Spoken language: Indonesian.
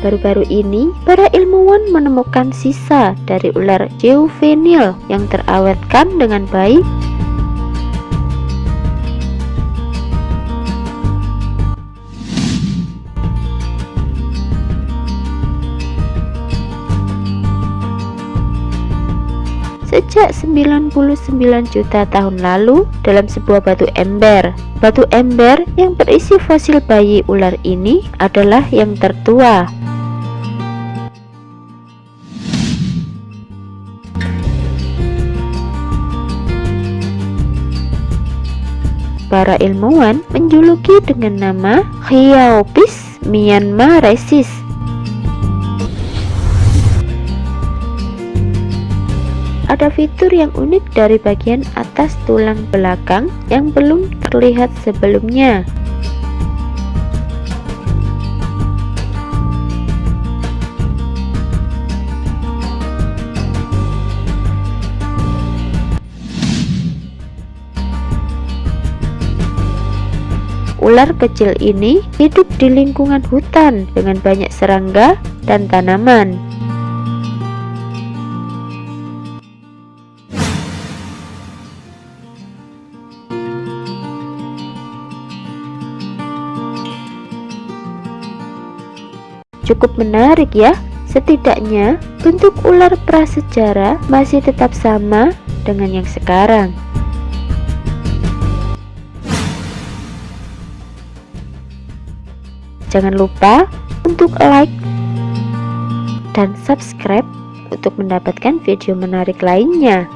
Baru-baru ini, para ilmuwan menemukan sisa dari ular juvenil yang terawetkan dengan baik sejak 99 juta tahun lalu dalam sebuah batu ember. Batu ember yang berisi fosil bayi ular ini adalah yang tertua. Para ilmuwan menjuluki dengan nama Khiaopis myanmarensis Ada fitur yang unik dari bagian atas tulang belakang yang belum terlihat sebelumnya. Ular kecil ini hidup di lingkungan hutan dengan banyak serangga dan tanaman. Cukup menarik ya, setidaknya bentuk ular prasejarah masih tetap sama dengan yang sekarang. Jangan lupa untuk like dan subscribe untuk mendapatkan video menarik lainnya.